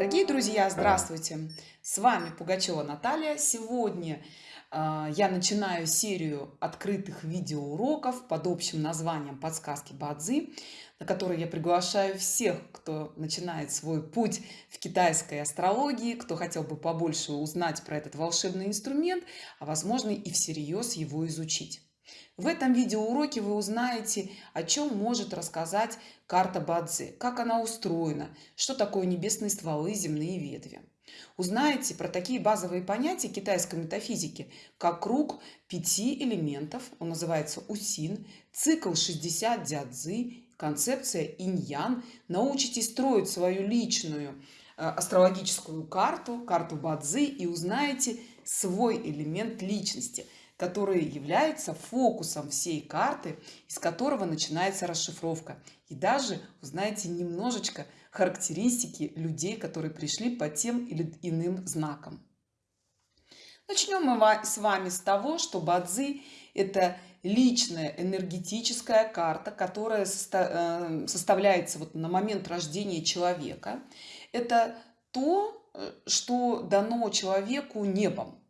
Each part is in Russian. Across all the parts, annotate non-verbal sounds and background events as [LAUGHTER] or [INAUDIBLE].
Дорогие друзья, здравствуйте! С вами Пугачева Наталья. Сегодня э, я начинаю серию открытых видеоуроков под общим названием «Подсказки Бадзи», на которые я приглашаю всех, кто начинает свой путь в китайской астрологии, кто хотел бы побольше узнать про этот волшебный инструмент, а возможно и всерьез его изучить. В этом видеоуроке вы узнаете, о чем может рассказать карта Бадзи, как она устроена, что такое небесные стволы, земные ветви. Узнаете про такие базовые понятия китайской метафизики, как круг пяти элементов, он называется Усин, цикл 60 дядзы, концепция инь-ян. Научитесь строить свою личную э, астрологическую карту, карту Бадзи и узнаете свой элемент личности – который является фокусом всей карты, из которого начинается расшифровка. И даже узнаете немножечко характеристики людей, которые пришли по тем или иным знакам. Начнем мы с вами с того, что Бадзи – это личная энергетическая карта, которая э, составляется вот на момент рождения человека. Это то, э, что дано человеку небом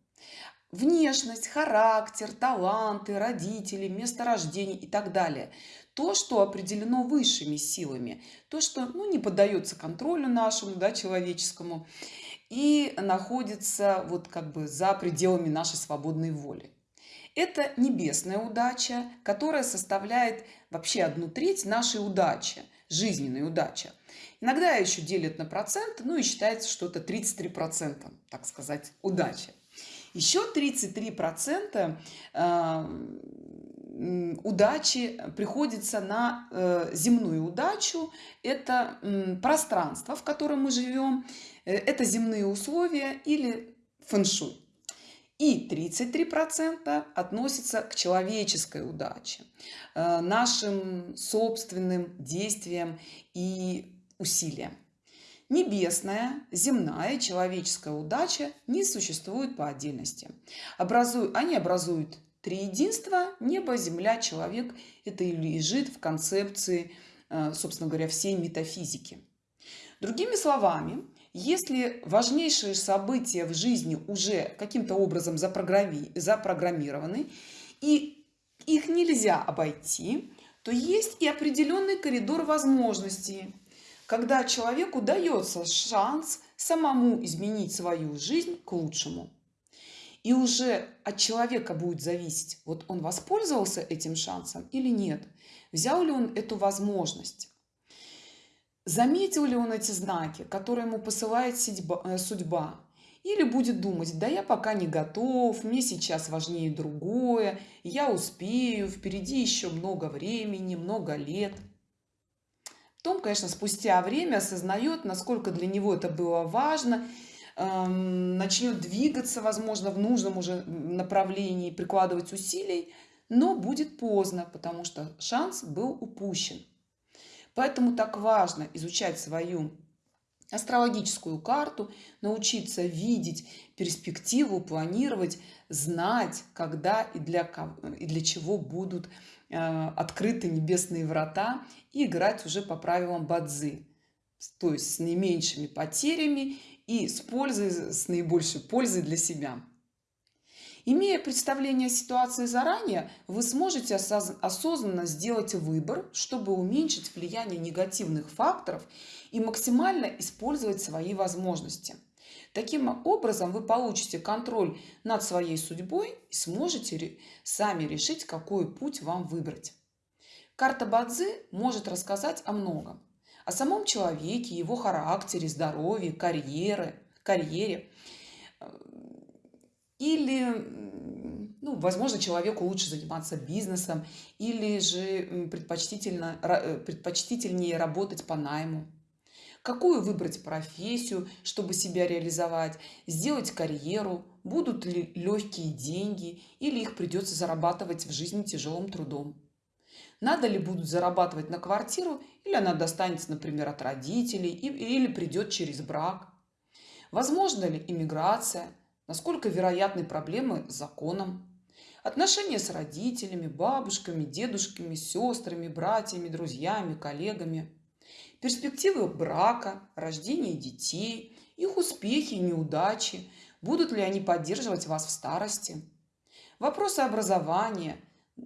внешность, характер, таланты, родители, место рождения и так далее. То, что определено высшими силами, то, что ну, не поддается контролю нашему, да, человеческому, и находится вот как бы за пределами нашей свободной воли. Это небесная удача, которая составляет вообще одну треть нашей удачи, жизненной удачи. Иногда еще делят на проценты, ну и считается, что это 33%, так сказать, удачи. Еще 33% э, удачи приходится на э, земную удачу. Это пространство, в котором мы живем, э, это земные условия или фэншуй. И 33% относится к человеческой удаче, нашим собственным действиям и усилиям. Небесная, земная человеческая удача не существуют по отдельности. Образуют, они образуют три единства – небо, земля, человек. Это и лежит в концепции, э, собственно говоря, всей метафизики. Другими словами, если важнейшие события в жизни уже каким-то образом запрограммированы, и их нельзя обойти, то есть и определенный коридор возможностей, когда человеку дается шанс самому изменить свою жизнь к лучшему. И уже от человека будет зависеть, вот он воспользовался этим шансом или нет. Взял ли он эту возможность. Заметил ли он эти знаки, которые ему посылает э, судьба. Или будет думать, да я пока не готов, мне сейчас важнее другое, я успею, впереди еще много времени, много лет – том, конечно, спустя время осознает, насколько для него это было важно, эм, начнет двигаться, возможно, в нужном уже направлении, прикладывать усилий, но будет поздно, потому что шанс был упущен. Поэтому так важно изучать свою астрологическую карту, научиться видеть перспективу, планировать, знать, когда и для, и для чего будут открыты небесные врата и играть уже по правилам бадзы, то есть с наименьшими потерями и с пользой, с наибольшей пользой для себя. Имея представление о ситуации заранее, вы сможете осознанно сделать выбор, чтобы уменьшить влияние негативных факторов и максимально использовать свои возможности. Таким образом, вы получите контроль над своей судьбой и сможете сами решить, какой путь вам выбрать. Карта Бадзи может рассказать о многом. О самом человеке, его характере, здоровье, карьере, карьере или, ну, возможно, человеку лучше заниматься бизнесом, или же предпочтительно, предпочтительнее работать по найму. Какую выбрать профессию, чтобы себя реализовать, сделать карьеру, будут ли легкие деньги, или их придется зарабатывать в жизни тяжелым трудом. Надо ли будут зарабатывать на квартиру, или она достанется, например, от родителей, или придет через брак. Возможно ли иммиграция, насколько вероятны проблемы с законом, отношения с родителями, бабушками, дедушками, сестрами, братьями, друзьями, коллегами, перспективы брака, рождения детей, их успехи и неудачи, будут ли они поддерживать вас в старости. Вопросы образования,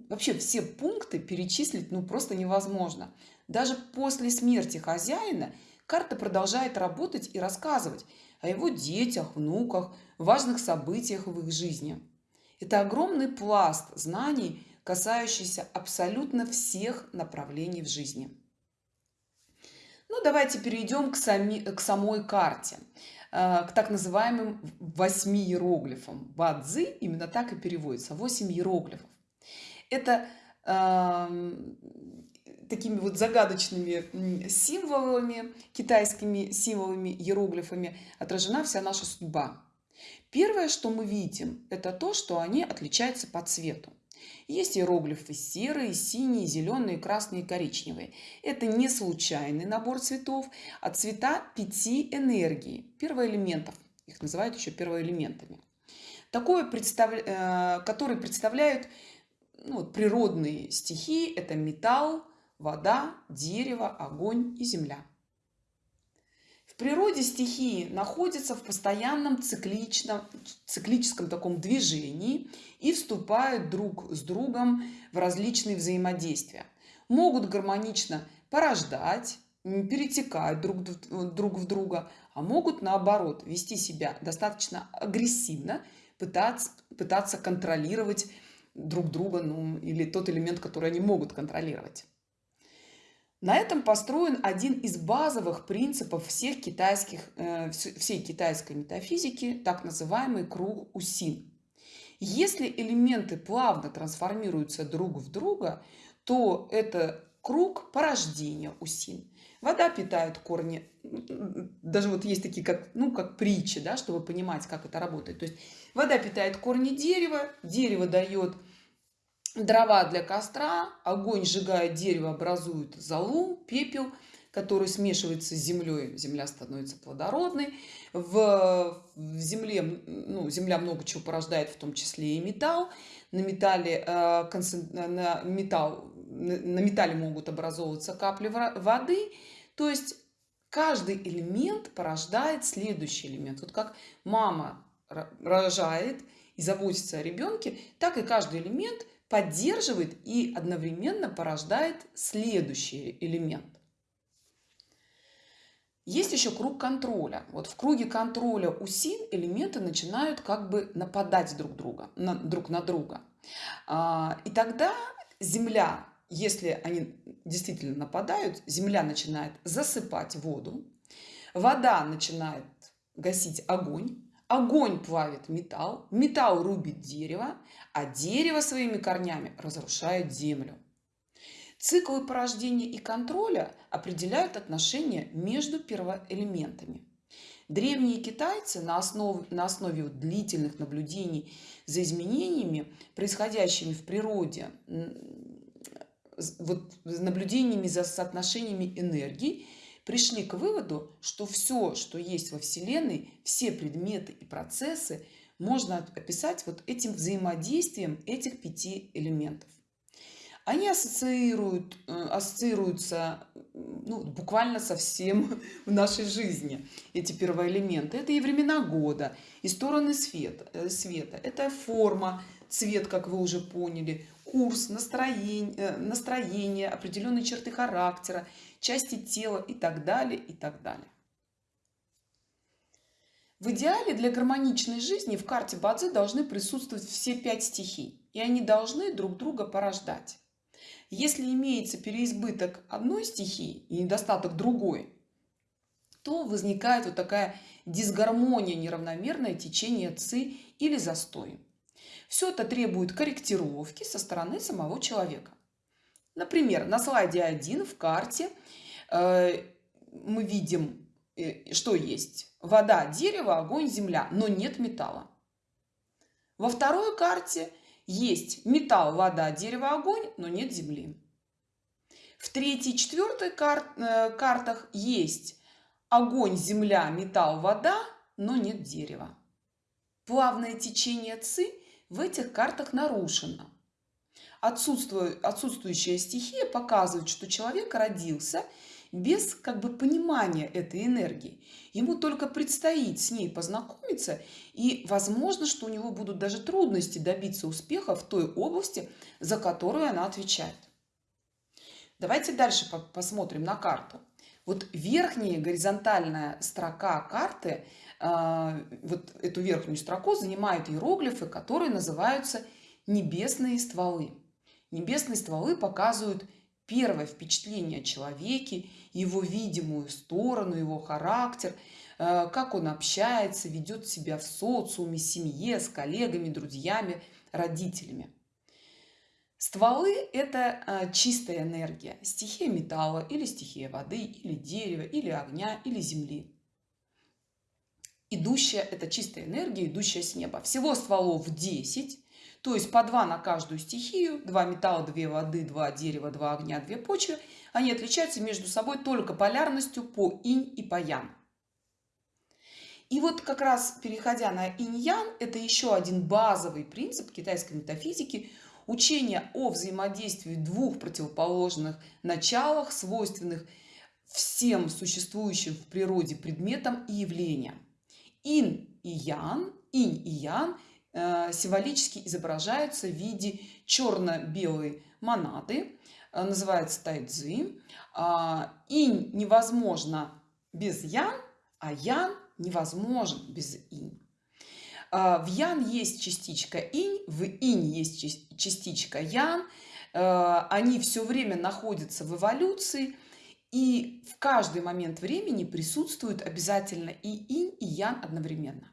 вообще все пункты перечислить ну просто невозможно. Даже после смерти хозяина карта продолжает работать и рассказывать о его детях, внуках, важных событиях в их жизни. Это огромный пласт знаний, касающийся абсолютно всех направлений в жизни. Ну, давайте перейдем к, сами, к самой карте, э, к так называемым восьми иероглифам. Бадзи именно так и переводится, восемь иероглифов. Это э, такими вот загадочными символами, китайскими символами, иероглифами отражена вся наша судьба. Первое, что мы видим, это то, что они отличаются по цвету. Есть иероглифы серые, синие, зеленые, красные коричневые. Это не случайный набор цветов, а цвета пяти энергий, первоэлементов. Их называют еще первоэлементами. Такое, представ... Э, которые представляют ну, природные стихии. Это металл, вода, дерево, огонь и земля. В природе стихии находятся в постоянном цикличном, циклическом таком движении и вступают друг с другом в различные взаимодействия. Могут гармонично порождать, перетекать друг, друг в друга, а могут наоборот вести себя достаточно агрессивно, пытаться, пытаться контролировать друг друга ну, или тот элемент, который они могут контролировать. На этом построен один из базовых принципов всех китайских, э, всей китайской метафизики, так называемый круг Усин. Если элементы плавно трансформируются друг в друга, то это круг порождения Усин. Вода питает корни, даже вот есть такие, как, ну, как притчи, да, чтобы понимать, как это работает. То есть вода питает корни дерева, дерево дает дрова для костра, огонь сжигает дерево, образует золу, пепел, который смешивается с землей, земля становится плодородной. В, в земле, ну, земля много чего порождает, в том числе и металл. На металле, э, на, металл, на металле могут образовываться капли воды. То есть каждый элемент порождает следующий элемент. Вот как мама рожает и заботится о ребенке, так и каждый элемент – поддерживает и одновременно порождает следующий элемент. Есть еще круг контроля. Вот в круге контроля УСИН элементы начинают как бы нападать друг, друга, на, друг на друга. А, и тогда Земля, если они действительно нападают, Земля начинает засыпать воду, вода начинает гасить огонь, Огонь плавит металл, металл рубит дерево, а дерево своими корнями разрушает землю. Циклы порождения и контроля определяют отношения между первоэлементами. Древние китайцы на основе, на основе длительных наблюдений за изменениями, происходящими в природе, вот, наблюдениями за соотношениями энергии, пришли к выводу, что все, что есть во Вселенной, все предметы и процессы можно описать вот этим взаимодействием этих пяти элементов. Они ассоциируют, э, ассоциируются ну, буквально со всем [LAUGHS] в нашей жизни, эти первоэлементы. Это и времена года, и стороны света, э, света. это форма, цвет, как вы уже поняли, курс, настроение, э, настроение, определенные черты характера, части тела и так далее, и так далее. В идеале для гармоничной жизни в карте Бадзи должны присутствовать все пять стихий, и они должны друг друга порождать. Если имеется переизбыток одной стихии и недостаток другой, то возникает вот такая дисгармония, неравномерное течение ци или застой. Все это требует корректировки со стороны самого человека. Например, на слайде 1 в карте э, мы видим, э, что есть вода, дерево, огонь, земля, но нет металла. Во второй карте есть металл, вода, дерево, огонь, но нет земли. В третьей и четвертой кар э, картах есть огонь, земля, металл, вода, но нет дерева. Плавное течение ЦИ в этих картах нарушено отсутствующая стихия показывает, что человек родился без как бы понимания этой энергии. Ему только предстоит с ней познакомиться, и возможно, что у него будут даже трудности добиться успеха в той области, за которую она отвечает. Давайте дальше посмотрим на карту. Вот верхняя горизонтальная строка карты, а, вот эту верхнюю строку занимают иероглифы, которые называются небесные стволы. Небесные стволы показывают первое впечатление о человеке, его видимую сторону, его характер, э, как он общается, ведет себя в социуме, семье, с коллегами, друзьями, родителями. Стволы – это э, чистая энергия, стихия металла или стихия воды, или дерева, или огня, или земли. Идущая – это чистая энергия, идущая с неба. Всего стволов 10, то есть по два на каждую стихию, два металла, две воды, два дерева, два огня, две почвы. Они отличаются между собой только полярностью по инь и по ян. И вот как раз переходя на инь-ян, это еще один базовый принцип китайской метафизики – учение о взаимодействии двух противоположных началах, свойственных всем существующим в природе предметам и явлениям. Ин и ян, инь и ян символически изображаются в виде черно-белой монады, э, называется тайцзи. А, инь невозможно без ян, а ян невозможен без инь. А, в ян есть частичка инь, в инь есть частичка ян. Э, они все время находятся в эволюции, и в каждый момент времени присутствуют обязательно и инь, и ян одновременно.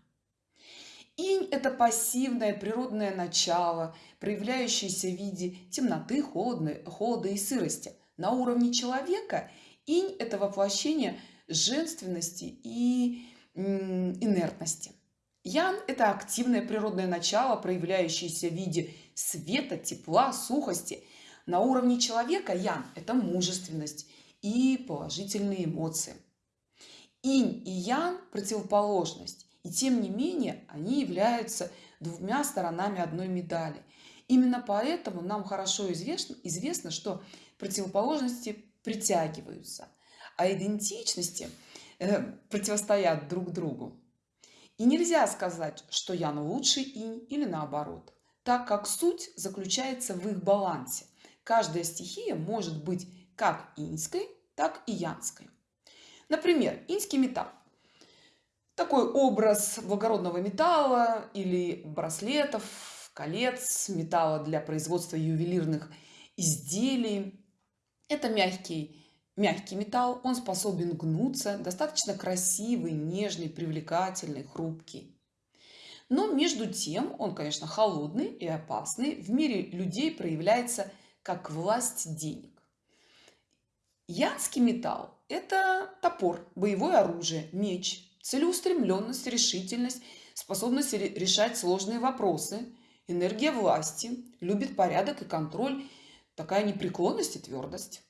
Инь – это пассивное природное начало, проявляющееся в виде темноты, холода, холода и сырости. На уровне человека инь – это воплощение женственности и инертности. Ян – это активное природное начало, проявляющееся в виде света, тепла, сухости. На уровне человека ян – это мужественность и положительные эмоции. Инь и ян – противоположность. И тем не менее они являются двумя сторонами одной медали. Именно поэтому нам хорошо известно, известно что противоположности притягиваются, а идентичности э, противостоят друг другу. И нельзя сказать, что Ян лучший инь или наоборот, так как суть заключается в их балансе. Каждая стихия может быть как иньской, так и янской. Например, иньский металл такой образ благородного металла или браслетов, колец, металла для производства ювелирных изделий. Это мягкий, мягкий металл, он способен гнуться, достаточно красивый, нежный, привлекательный, хрупкий. Но между тем он, конечно, холодный и опасный. В мире людей проявляется как власть денег. Янский металл – это топор, боевое оружие, меч, целеустремленность, решительность, способность решать сложные вопросы, энергия власти, любит порядок и контроль, такая непреклонность и твердость.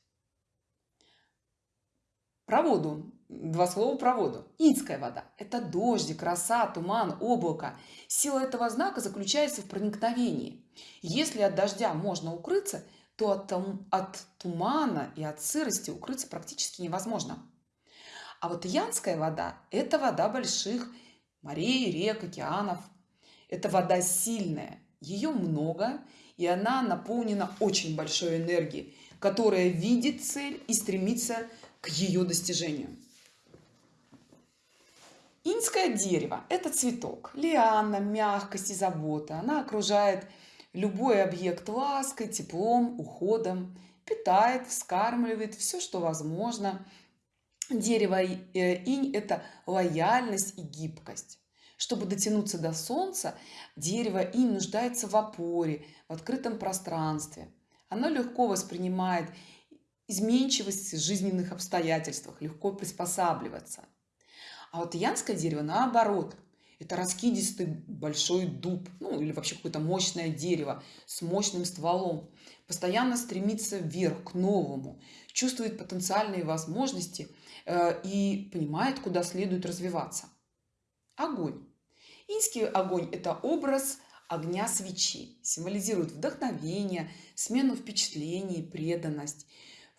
Про воду. Два слова про воду. Инская вода – это дождик, роса, туман, облако. Сила этого знака заключается в проникновении. Если от дождя можно укрыться, то от, от тумана и от сырости укрыться практически невозможно. А вот Янская вода – это вода больших морей, рек, океанов. Это вода сильная, ее много, и она наполнена очень большой энергией, которая видит цель и стремится к ее достижению. Инское дерево – это цветок, лиана, мягкость и забота. Она окружает любой объект лаской, теплом, уходом, питает, вскармливает все, что возможно – Дерево э, инь – это лояльность и гибкость. Чтобы дотянуться до солнца, дерево инь нуждается в опоре, в открытом пространстве. Оно легко воспринимает изменчивость в жизненных обстоятельствах, легко приспосабливаться. А вот янское дерево наоборот. Это раскидистый большой дуб, ну или вообще какое-то мощное дерево с мощным стволом. Постоянно стремится вверх, к новому, чувствует потенциальные возможности – и понимает, куда следует развиваться. Огонь. Инский огонь – это образ огня свечи, символизирует вдохновение, смену впечатлений, преданность.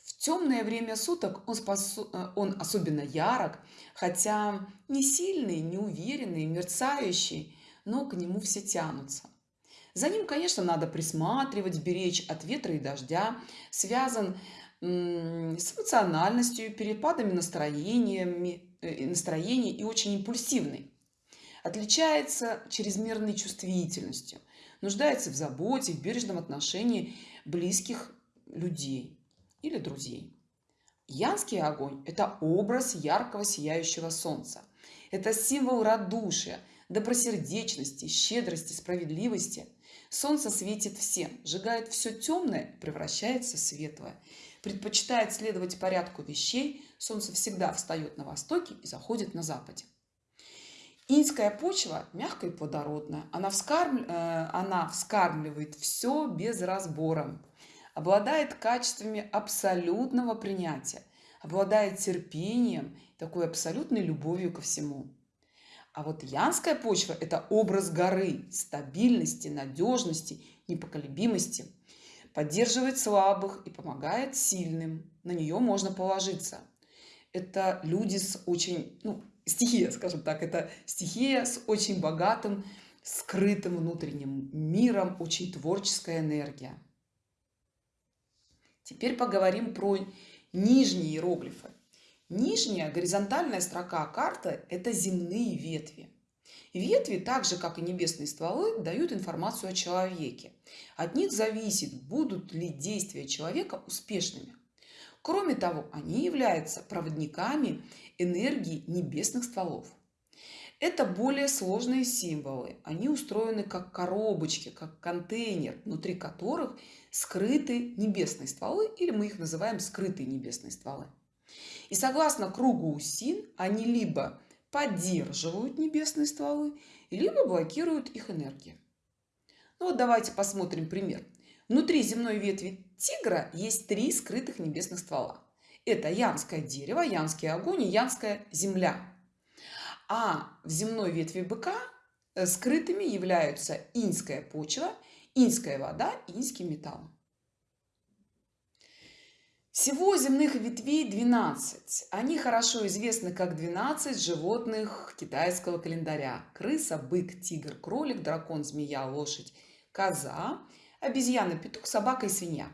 В темное время суток он, способ... Э, он особенно ярок, хотя не сильный, не уверенный, мерцающий, но к нему все тянутся. За ним, конечно, надо присматривать, беречь от ветра и дождя. Связан с эмоциональностью, перепадами настроениями, э, настроения и очень импульсивный. Отличается чрезмерной чувствительностью, нуждается в заботе, в бережном отношении близких людей или друзей. Янский огонь – это образ яркого сияющего солнца. Это символ радушия, добросердечности, щедрости, справедливости. Солнце светит всем, сжигает все темное, превращается в светлое. Предпочитает следовать порядку вещей, солнце всегда встает на востоке и заходит на западе. Инская почва мягкая и плодородная. Она, вскарм... Э, она вскармливает все без разбора обладает качествами абсолютного принятия, обладает терпением, такой абсолютной любовью ко всему. А вот янская почва – это образ горы, стабильности, надежности, непоколебимости. Поддерживает слабых и помогает сильным. На нее можно положиться. Это люди с очень, ну, стихия, скажем так, это стихия с очень богатым, скрытым внутренним миром, очень творческая энергия. Теперь поговорим про нижние иероглифы. Нижняя горизонтальная строка карты – это земные ветви. Ветви, так же как и небесные стволы, дают информацию о человеке. От них зависит, будут ли действия человека успешными. Кроме того, они являются проводниками энергии небесных стволов. Это более сложные символы. Они устроены как коробочки, как контейнер, внутри которых скрыты небесные стволы, или мы их называем скрытые небесные стволы. И согласно кругу Усин, они либо поддерживают небесные стволы, либо блокируют их энергию. Ну вот давайте посмотрим пример. Внутри земной ветви тигра есть три скрытых небесных ствола. Это янское дерево, янский огонь и янская земля. А в земной ветви быка э, скрытыми являются инская почва – инская вода инский металл. Всего земных ветвей 12. Они хорошо известны как 12 животных китайского календаря. Крыса, бык, тигр, кролик, дракон, змея, лошадь, коза, обезьяна, петух, собака и свинья.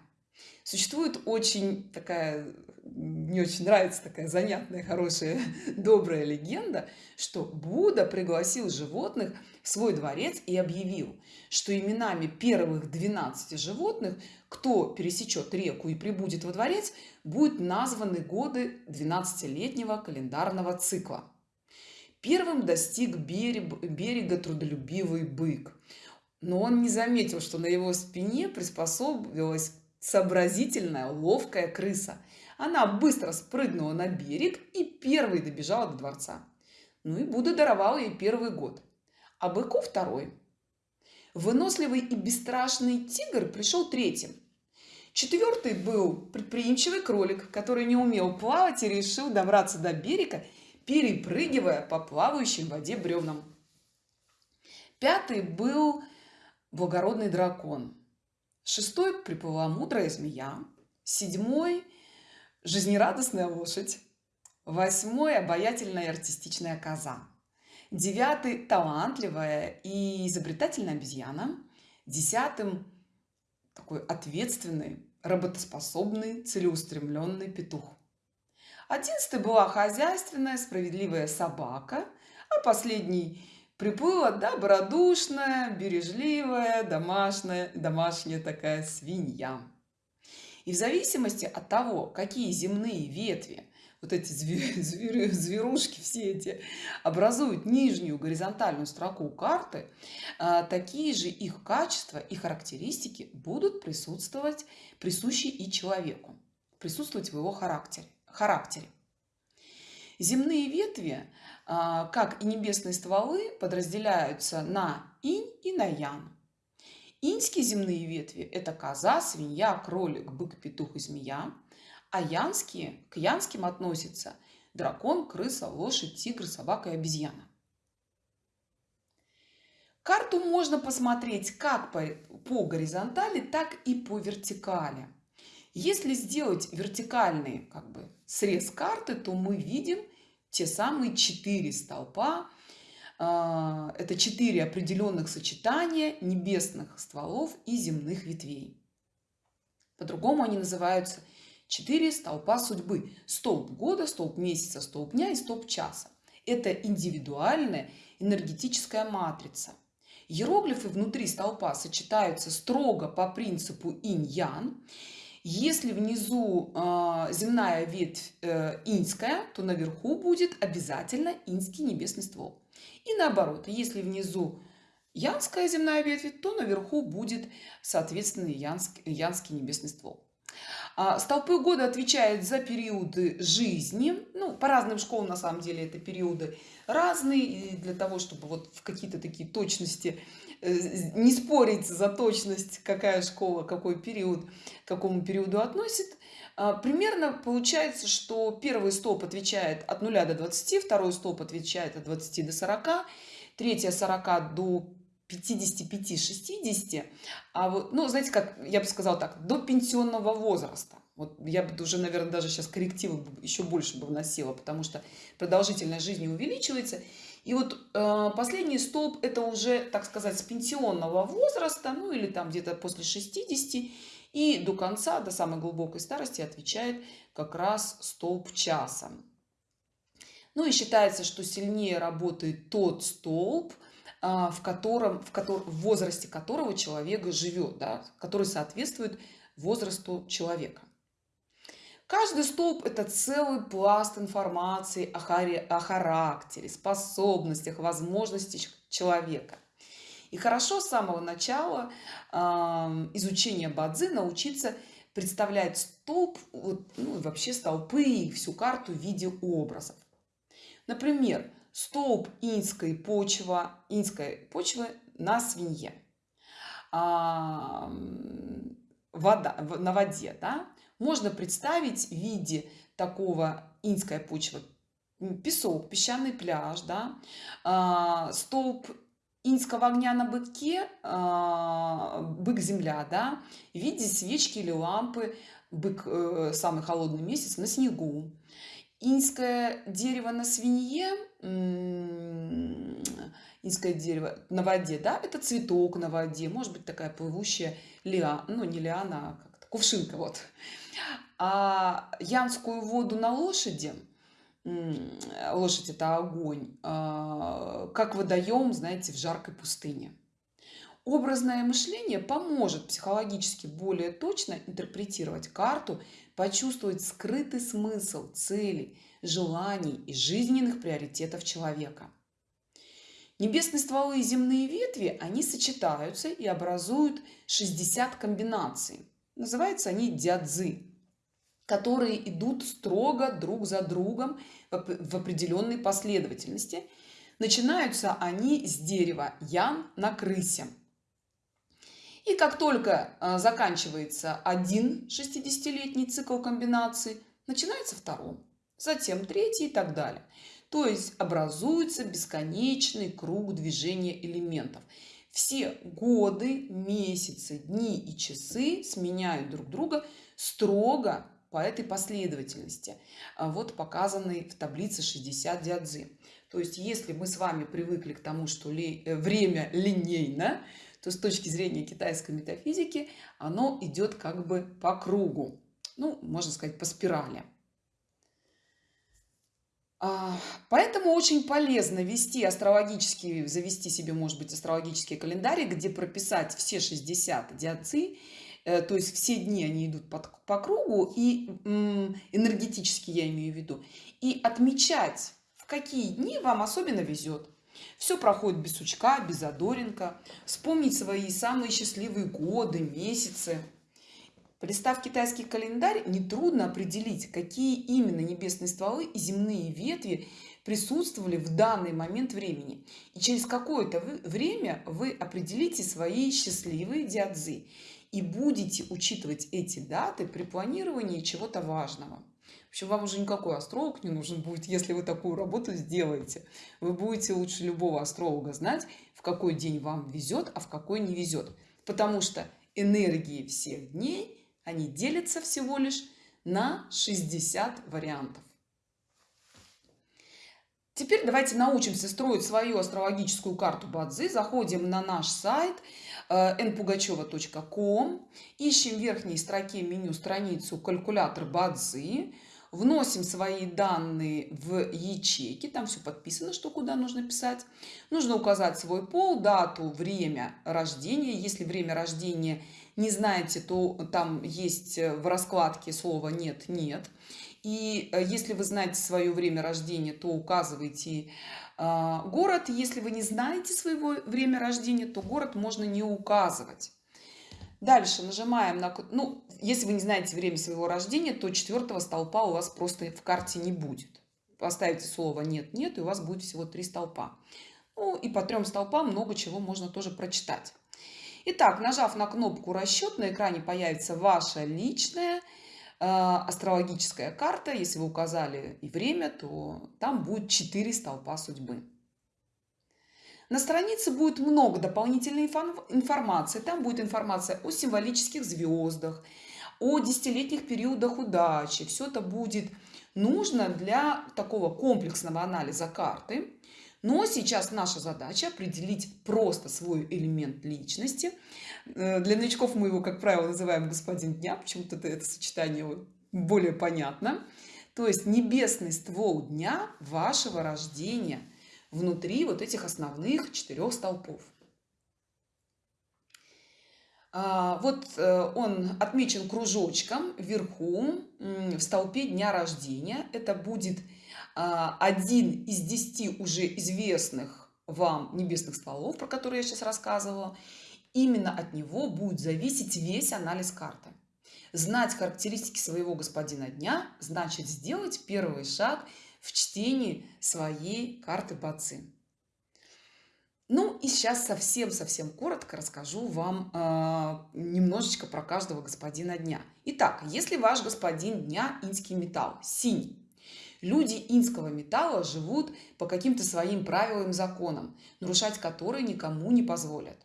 Существует очень такая, мне очень нравится такая занятная, хорошая, [LAUGHS] добрая легенда, что Будда пригласил животных в свой дворец и объявил, что именами первых 12 животных, кто пересечет реку и прибудет во дворец, будут названы годы 12-летнего календарного цикла. Первым достиг берега, трудолюбивый бык, но он не заметил, что на его спине приспособилась сообразительная, ловкая крыса. Она быстро спрыгнула на берег и первой добежала до дворца. Ну и Будда даровал ей первый год, а быку второй. Выносливый и бесстрашный тигр пришел третьим. Четвертый был предприимчивый кролик, который не умел плавать и решил добраться до берега, перепрыгивая по плавающей в воде бревнам. Пятый был благородный дракон – Шестой приплыла мудрая змея. Седьмой – жизнерадостная лошадь. Восьмой – обаятельная и артистичная коза. Девятый – талантливая и изобретательная обезьяна. Десятым – такой ответственный, работоспособный, целеустремленный петух. Одиннадцатый была хозяйственная, справедливая собака, а последний приплыла добродушная, бережливая, домашняя, домашняя такая свинья. И в зависимости от того, какие земные ветви, вот эти звер, [LAUGHS] звер, зверушки все эти, образуют нижнюю горизонтальную строку карты, а, такие же их качества и характеристики будут присутствовать, присущи и человеку, присутствовать в его характере. характере. Земные ветви как и небесные стволы, подразделяются на инь и на ян. Иньские земные ветви – это коза, свинья, кролик, бык, петух и змея. А янские, к янским относятся дракон, крыса, лошадь, тигр, собака и обезьяна. Карту можно посмотреть как по, по горизонтали, так и по вертикали. Если сделать вертикальный как бы срез карты, то мы видим те самые четыре столпа. А, это четыре определенных сочетания небесных стволов и земных ветвей. По-другому они называются четыре столпа судьбы. Столб года, столб месяца, столб дня и столб часа. Это индивидуальная энергетическая матрица. Иероглифы внутри столпа сочетаются строго по принципу инь-ян. Если внизу э, земная ветвь э, иньская, то наверху будет обязательно иньский небесный ствол. И наоборот, если внизу янская земная ветвь, то наверху будет, соответственно, янский, янский небесный ствол. А, столпы года отвечают за периоды жизни. Ну, по разным школам, на самом деле, это периоды разные. И для того, чтобы вот в какие-то такие точности э, не спорить за точность, какая школа, какой период, к какому периоду относит, а, примерно получается, что первый столб отвечает от 0 до 20, второй столб отвечает от 20 до 40, третий 40 до 55-60, а вот, ну, знаете, как я бы сказала так, до пенсионного возраста. Вот я бы уже, наверное, даже сейчас коррективы еще больше бы вносила, потому что продолжительность жизни увеличивается. И вот э, последний столб это уже, так сказать, с пенсионного возраста, ну или там где-то после 60, и до конца, до самой глубокой старости отвечает как раз столб часа. Ну и считается, что сильнее работает тот столб, в котором, в, котором, в возрасте которого человек живет, да, который соответствует возрасту человека. Каждый столб – это целый пласт информации о, харе, о характере, способностях, возможностях человека. И хорошо с самого начала э, изучения бадзи научиться представлять столб, вот, ну, вообще столпы и всю карту в виде образов. Например, столб инской почвы, инской почвы на свинье. А, вода, на воде, да? Можно представить в виде такого инская почва, песок, песчаный пляж, да? А, столб инского огня на быке, а, бык-земля, да? В виде свечки или лампы, бык, э, самый холодный месяц, на снегу. Инское дерево на свинье инское дерево на воде, да, это цветок на воде, может быть такая плывущая лиана, ну не лиана, а как-то кувшинка, вот. А янскую воду на лошади, лошадь это огонь, а, как водоем, знаете, в жаркой пустыне. Образное мышление поможет психологически более точно интерпретировать карту, почувствовать скрытый смысл, цели, желаний и жизненных приоритетов человека. Небесные стволы и земные ветви, они сочетаются и образуют 60 комбинаций. Называются они дядзы, которые идут строго друг за другом в определенной последовательности. Начинаются они с дерева ян на крысе. И как только а, заканчивается один 60-летний цикл комбинаций, начинается второй затем третий и так далее. То есть образуется бесконечный круг движения элементов. Все годы, месяцы, дни и часы сменяют друг друга строго по этой последовательности, а вот показанной в таблице 60 дядзы. То есть если мы с вами привыкли к тому, что э, время линейно, то с точки зрения китайской метафизики оно идет как бы по кругу, ну, можно сказать, по спирали. А, поэтому очень полезно вести астрологический, завести себе, может быть, астрологический календарь, где прописать все 60 диаций, э, то есть все дни они идут под, по кругу, и энергетически я имею в виду, и отмечать, в какие дни вам особенно везет. Все проходит без сучка, без задоринка. Вспомнить свои самые счастливые годы, месяцы – Полистав китайский календарь, нетрудно определить, какие именно небесные стволы и земные ветви присутствовали в данный момент времени. И через какое-то время вы определите свои счастливые диадзы и будете учитывать эти даты при планировании чего-то важного. В общем, вам уже никакой астролог не нужен будет, если вы такую работу сделаете. Вы будете лучше любого астролога знать, в какой день вам везет, а в какой не везет. Потому что энергии всех дней Они делятся всего лишь на 60 вариантов. Теперь давайте научимся строить свою астрологическую карту Бадзи. Заходим на наш сайт npugacheva.com, э, ищем в верхней строке меню страницу «Калькулятор Бадзи», вносим свои данные в ячейки, там все подписано, что куда нужно писать. Нужно указать свой пол, дату, время рождения. Если время рождения не знаете, то там есть в раскладке слово «нет-нет». И э, если вы знаете свое время рождения, то указывайте город. Если вы не знаете своего время рождения, то город можно не указывать. Дальше нажимаем на... Ну, если вы не знаете время своего рождения, то четвертого столпа у вас просто в карте не будет. Поставите слово «нет-нет», и у вас будет всего три столпа. Ну, и по трем столпам много чего можно тоже прочитать. Итак, нажав на кнопку «Расчет», на экране появится ваша личная а, астрологическая карта. Если вы указали и время, то там будет 4 столпа судьбы. На странице будет много дополнительной информации. Там будет информация о символических звездах, о десятилетних периодах удачи. Все это будет нужно для такого комплексного анализа карты. Но сейчас наша задача определить просто свой элемент личности. Э, для новичков мы его, как правило, называем господин дня, почему-то это, это сочетание более понятно. То есть небесный ствол дня вашего рождения внутри вот этих основных четырех столпов. А, вот э, он отмечен кружочком вверху в столпе дня рождения. Это будет один из десяти уже известных вам небесных стволов, про которые я сейчас рассказывала, именно от него будет зависеть весь анализ карты. Знать характеристики своего господина дня значит сделать первый шаг в чтении своей карты Бацы. Ну и сейчас совсем-совсем коротко расскажу вам э, немножечко про каждого господина дня. Итак, если ваш господин дня инский металл, синий, Люди инского металла живут по каким-то своим правилам, законам, нарушать которые никому не позволят.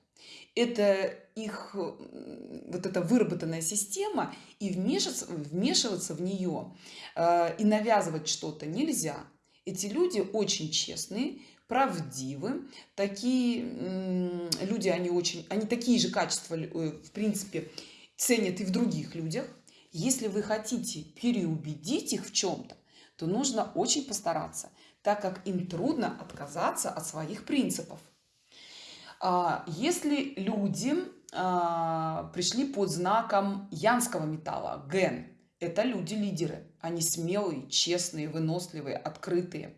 Это их вот эта выработанная система, и вмешиваться, вмешиваться в нее э, и навязывать что-то нельзя. Эти люди очень честные, правдивы, такие люди, они очень, они такие же качества, э, в принципе, ценят и в других людях. Если вы хотите переубедить их в чем-то, то нужно очень постараться, так как им трудно отказаться от своих принципов. А, если люди а, пришли под знаком янского металла, ген, это люди-лидеры. Они смелые, честные, выносливые, открытые.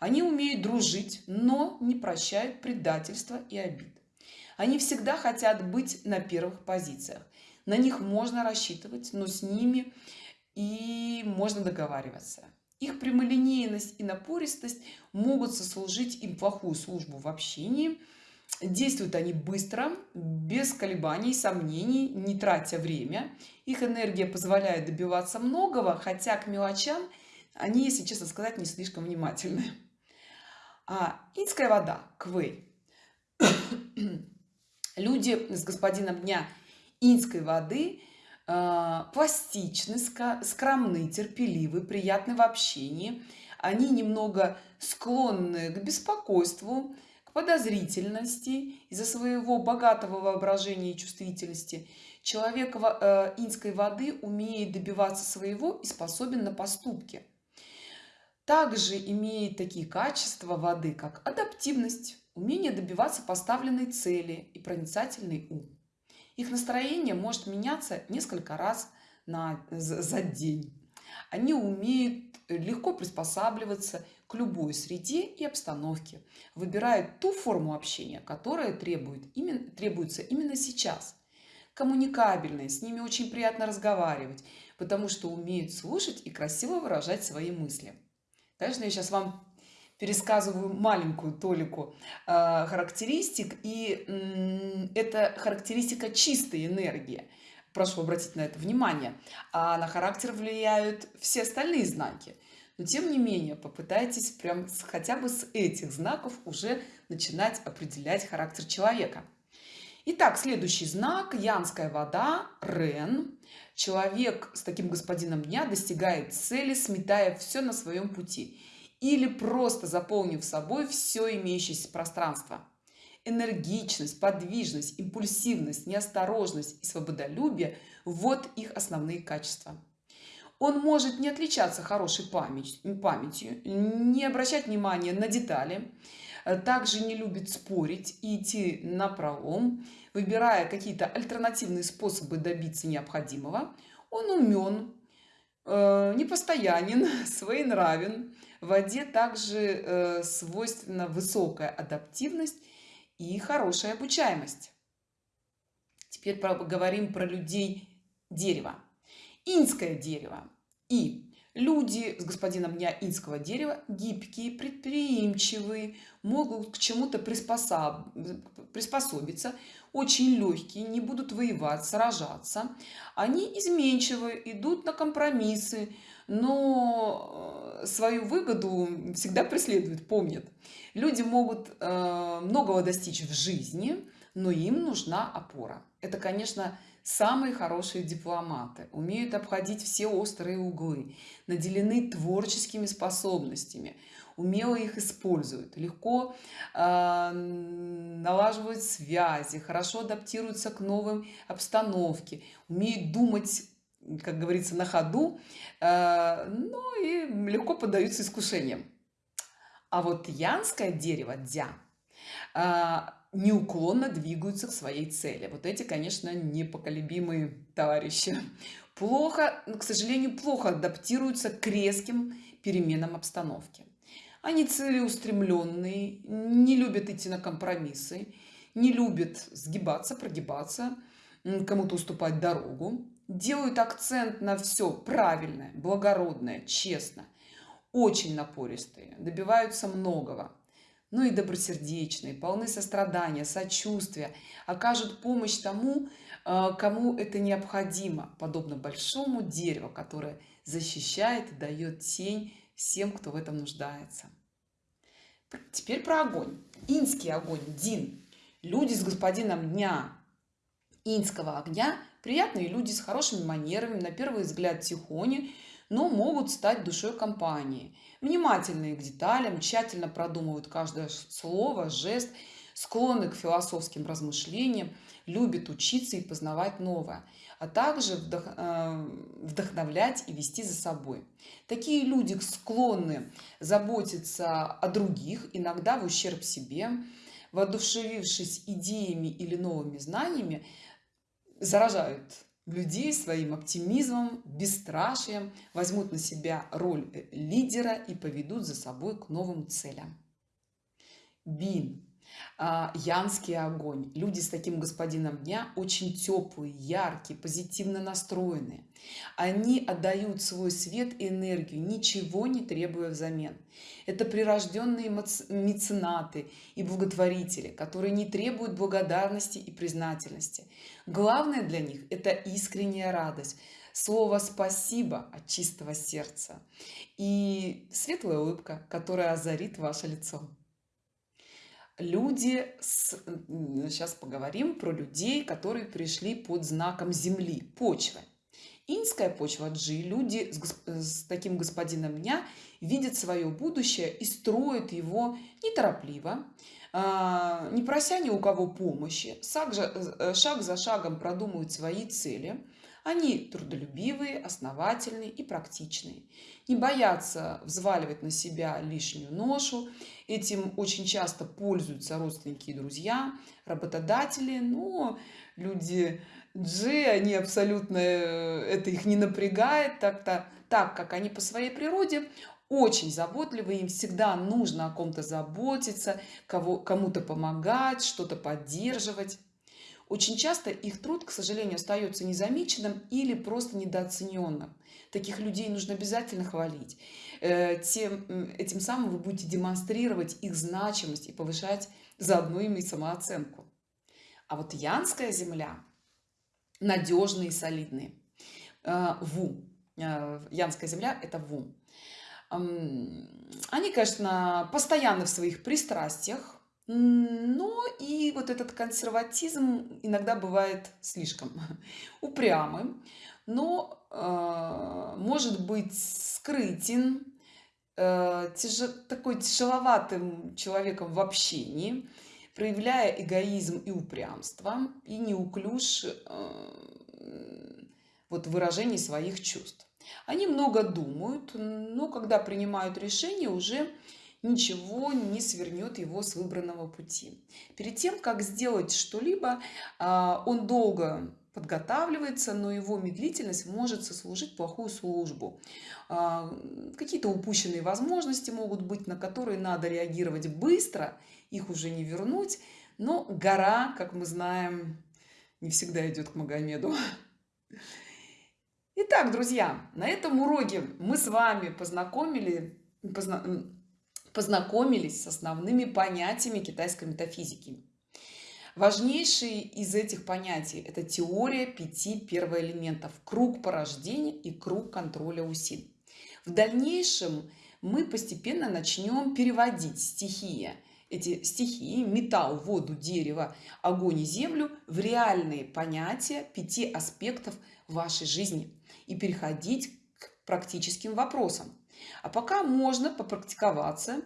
Они умеют дружить, но не прощают предательства и обид. Они всегда хотят быть на первых позициях. На них можно рассчитывать, но с ними и можно договариваться. Их прямолинейность и напористость могут сослужить им плохую службу в общении. Действуют они быстро, без колебаний, сомнений, не тратя время. Их энергия позволяет добиваться многого, хотя к мелочам они, если честно сказать, не слишком внимательны. А инская вода, квей. [COUGHS] Люди с господином дня инской воды – пластичны, скромны, терпеливы, приятны в общении. Они немного склонны к беспокойству, к подозрительности из-за своего богатого воображения и чувствительности. Человек э, инской воды умеет добиваться своего и способен на поступки. Также имеет такие качества воды, как адаптивность, умение добиваться поставленной цели и проницательный ум. Их настроение может меняться несколько раз на, за день. Они умеют легко приспосабливаться к любой среде и обстановке, выбирают ту форму общения, которая требует именно, требуется именно сейчас. Коммуникабельные, с ними очень приятно разговаривать, потому что умеют слушать и красиво выражать свои мысли. Конечно, я сейчас вам пересказываю маленькую толику э, характеристик, и э, это характеристика чистой энергии. Прошу обратить на это внимание. А на характер влияют все остальные знаки. Но тем не менее, попытайтесь прям хотя бы с этих знаков уже начинать определять характер человека. Итак, следующий знак – янская вода, Рен. Человек с таким господином дня достигает цели, сметая все на своем пути или просто заполнив собой все имеющееся пространство. Энергичность, подвижность, импульсивность, неосторожность и свободолюбие – вот их основные качества. Он может не отличаться хорошей памятью, не обращать внимания на детали, также не любит спорить и идти на пролом, выбирая какие-то альтернативные способы добиться необходимого. Он умен, э, непостоянен, [LAUGHS] своенравен. В воде также э, свойственна высокая адаптивность и хорошая обучаемость. Теперь поговорим про людей дерева. Инское дерево. И люди с господином дня инского дерева гибкие, предприимчивые, могут к чему-то приспособ... приспособиться, очень легкие, не будут воевать, сражаться. Они изменчивы, идут на компромиссы, но э, свою выгоду всегда преследуют, помнят. Люди могут э, многого достичь в жизни, но им нужна опора. Это, конечно, самые хорошие дипломаты, умеют обходить все острые углы, наделены творческими способностями, умело их используют, легко э, налаживают связи, хорошо адаптируются к новым обстановке, умеют думать как говорится, на ходу, ну и легко поддаются искушениям. А вот янское дерево, дя, э, неуклонно двигаются к своей цели. Вот эти, конечно, непоколебимые товарищи. Плохо, к сожалению, плохо адаптируются к резким переменам обстановки. Они целеустремленные, не любят идти на компромиссы, не любят сгибаться, прогибаться, кому-то уступать дорогу делают акцент на все правильное, благородное, честно, очень напористые, добиваются многого. Ну и добросердечные, полны сострадания, сочувствия, окажут помощь тому, э, кому это необходимо, подобно большому дереву, которое защищает и дает тень всем, кто в этом нуждается. Теперь про огонь. Инский огонь, Дин. Люди с господином дня инского огня Приятные люди с хорошими манерами, на первый взгляд тихони, но могут стать душой компании. Внимательные к деталям, тщательно продумывают каждое слово, жест, склонны к философским размышлениям, любят учиться и познавать новое, а также э, вдохновлять и вести за собой. Такие люди склонны заботиться о других, иногда в ущерб себе, воодушевившись идеями или новыми знаниями, заражают людей своим оптимизмом, бесстрашием, возьмут на себя роль лидера и поведут за собой к новым целям. Бин. А, янский огонь. Люди с таким господином дня очень теплые, яркие, позитивно настроенные. Они отдают свой свет и энергию, ничего не требуя взамен. Это прирожденные меценаты и благотворители, которые не требуют благодарности и признательности. Главное для них – это искренняя радость, слово «спасибо» от чистого сердца и светлая улыбка, которая озарит ваше лицо люди с... сейчас поговорим про людей которые пришли под знаком земли почвы инская почва G, люди с, с таким господином дня видят свое будущее и строят его неторопливо, а, не прося ни у кого помощи, э, шаг за шагом продумывают свои цели. Они трудолюбивые, основательные и практичные. Не боятся взваливать на себя лишнюю ношу. Этим очень часто пользуются родственники и друзья, работодатели, но люди G, они абсолютно, э, это их не напрягает, так-то, так как они по своей природе очень заботливы, им всегда нужно о ком-то заботиться, кому-то помогать, что-то поддерживать. Очень часто их труд, к сожалению, остается незамеченным или просто недооцененным. Таких людей нужно обязательно хвалить. Э, тем, этим самым вы будете демонстрировать их значимость и повышать заодно им и самооценку. А вот янская земля надежные и солидные. Э, Ву. Э, янская земля – это Ву. Они, конечно, постоянно в своих пристрастиях, но и вот этот консерватизм иногда бывает слишком [LAUGHS] упрямым. Но э, может быть скрытен э, тяжел, такой тяжеловатым человеком в общении проявляя эгоизм и упрямство и неуклюж э, вот выражении своих чувств. Они много думают но когда принимают решение уже ничего не свернет его с выбранного пути. Перед тем как сделать что-либо а, он долго подготавливается но его медлительность может сослужить плохую службу. А, какие-то упущенные возможности могут быть на которые надо реагировать быстро их уже не вернуть но гора как мы знаем не всегда идет к магомеду. Итак, друзья, на этом уроке мы с вами познакомили, позна познакомились с основными понятиями китайской метафизики. Важнейшие из этих понятий – это теория пяти первоэлементов – круг порождения и круг контроля усилий. В дальнейшем мы постепенно начнем переводить стихии, эти стихии – металл, воду, дерево, огонь и землю – в реальные понятия пяти аспектов вашей жизни и переходить к практическим вопросам. А пока можно попрактиковаться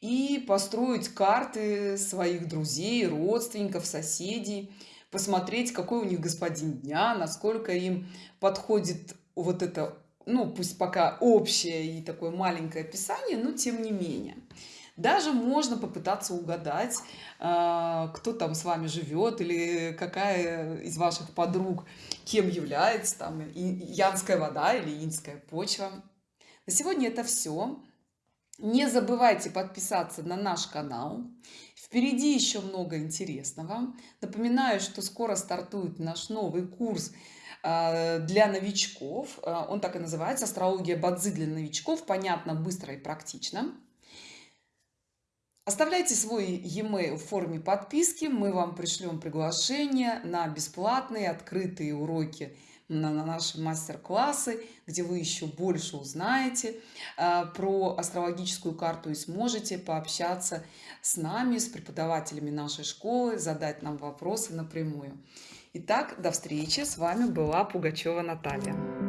и построить карты своих друзей, родственников, соседей, посмотреть, какой у них господин дня, насколько им подходит вот это, ну, пусть пока общее и такое маленькое описание, но тем не менее. Даже можно попытаться угадать, а, кто там с вами живет или какая из ваших подруг кем является, там, янская вода или инская почва. На сегодня это все. Не забывайте подписаться на наш канал. Впереди еще много интересного. Напоминаю, что скоро стартует наш новый курс а, для новичков. А, он так и называется «Астрология Бадзи для новичков». Понятно, быстро и практично. Оставляйте свой e-mail в форме подписки. Мы вам пришлем приглашение на бесплатные открытые уроки на, на наши мастер-классы, где вы еще больше узнаете э, про астрологическую карту и сможете пообщаться с нами, с преподавателями нашей школы, задать нам вопросы напрямую. Итак, до встречи. С вами была Пугачева Наталья.